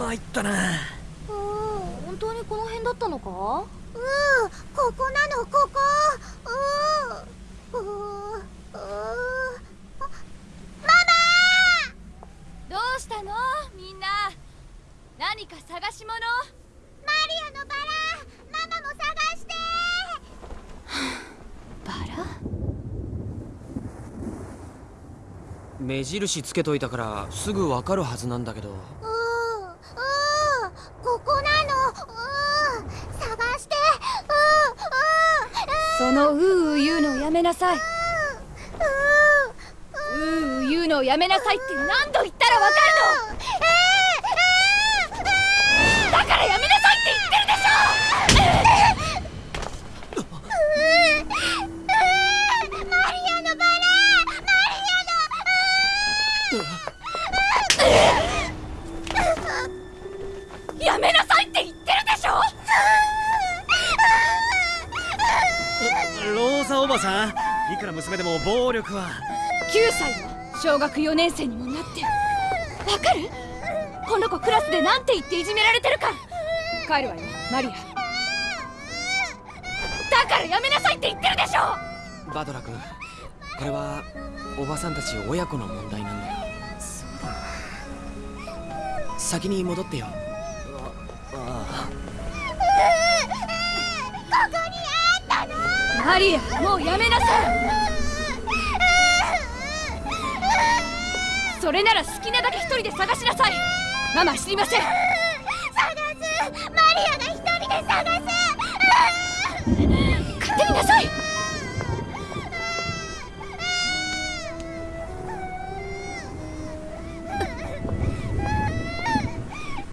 参ったな。うん。本当にこの辺だったのか？うん。ここなのここ。うん。ううママどうしたの？みんな。何か探し物？マリアのバラ。ママも探して。バラ？目印つけといたからすぐわかるはずなんだけど。うんうんここなのうん探してそのうーう言うのをやめなさい。ううう言うのをやめなさいって何度言ったらわかるの？だからやめなさいって言ってるでしょ！やめなさいって言ってるでしょローザおばさん。いくら娘でも暴力は。9歳よ小学4年生にもなって。わかる？この子クラスでなんて言っていじめられてるか。帰るわよマリア。だからやめなさいって言ってるでしょ！バドラ君これはおばさんたち親子の問題なんだよ。先に戻ってよ。あマリアもうやめなさい。それなら好きなだけ一人で探しなさい。ママ知りません。探す。マリアが一人で探す。